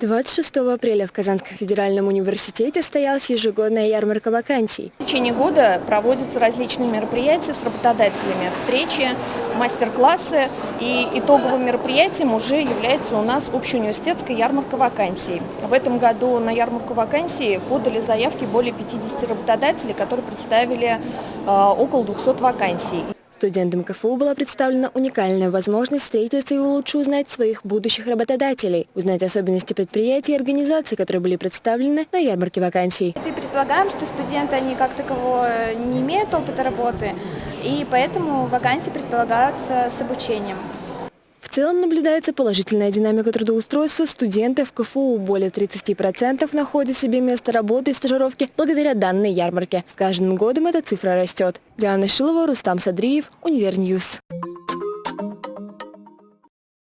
26 апреля в Казанском федеральном университете состоялась ежегодная ярмарка вакансий. В течение года проводятся различные мероприятия с работодателями, встречи, мастер-классы. И итоговым мероприятием уже является у нас общеуниверситетская ярмарка вакансий. В этом году на ярмарку вакансий подали заявки более 50 работодателей, которые представили э, около 200 вакансий. Студентам КФУ была представлена уникальная возможность встретиться и лучше узнать своих будущих работодателей, узнать особенности предприятий и организаций, которые были представлены на ярмарке вакансий. И предполагаем, что студенты, они как такового не имеют опыта работы, и поэтому вакансии предполагаются с обучением. Целом наблюдается положительная динамика трудоустройства студентов КФУ. Более 30% находят себе место работы и стажировки благодаря данной ярмарке. С каждым годом эта цифра растет. Диана Шилова, Рустам Садриев, Универ News.